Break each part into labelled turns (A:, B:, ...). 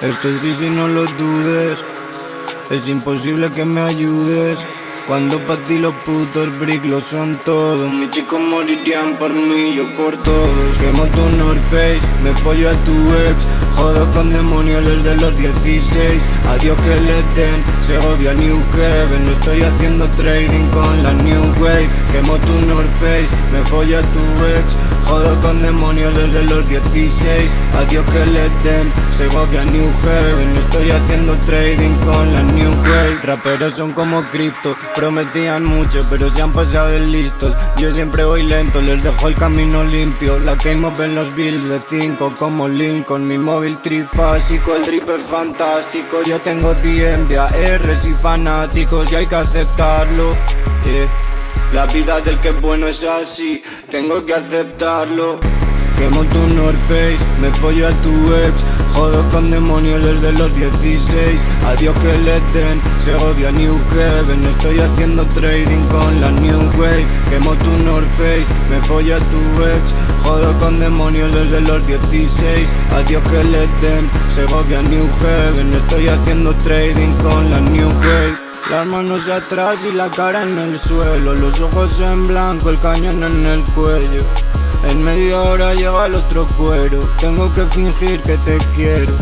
A: Esto es difícil, no lo dudes. Es imposible que me ayudes. Cuando pa' ti los putos brick lo son todos Mis chicos morirían por mí, yo por todos. Quemo tu North Face, me follo a tu ex. Jodo con demonios desde los 16 Adiós que le den, Segovia New Heaven No estoy haciendo trading con la Wave Quemo tu North Face, me follo a tu ex Jodo con demonios desde los 16 Adiós que le den, Segovia New Heaven estoy haciendo trading con la New Wave. Raperos son como cripto Prometían mucho, pero se han pasado de listos Yo siempre voy lento, les dejo el camino limpio. La que en los bills de 5 como Lincoln Mi móvil trifásico, el drip fantástico. Yo tengo DM de ARs y fanáticos y hay que aceptarlo La vida del que es bueno es así, tengo que aceptarlo. Quemo tu North Face, me follo a tu ex Jodo con demonios desde los 16 Adiós que le den, Segovia New Heaven Estoy haciendo trading con la New Wave. Quemo tu North Face, me follo a tu ex Jodo con demonios desde los 16 Adiós que le den, Segovia New Heaven Estoy haciendo trading con la New Wave las manos atrás y la cara en el suelo. Los ojos en blanco, el cañón en el cuello. En media hora llega el otro cuero. Tengo que fingir que te quiero.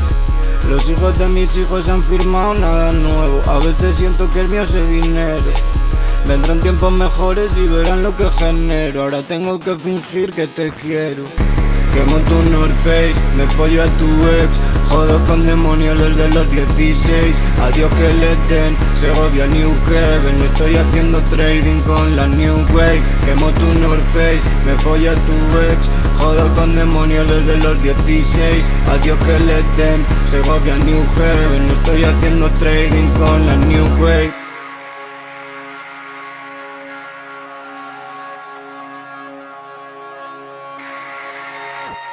A: Los hijos de mis hijos han firmado nada nuevo. A veces siento que el mío es dinero. Vendrán tiempos mejores y verán lo que genero. Ahora tengo que fingir que te quiero Quemo tu North Face, me follo tu ex. Jodo con demonios desde los 16 Adiós que le den, Segovia New Heaven Estoy haciendo trading con la New Wave. Quemo tu North Face, me follo a tu ex. Jodo con demonios desde los 16 Adiós que le den, Segovia New Heaven Estoy haciendo trading con la New Wave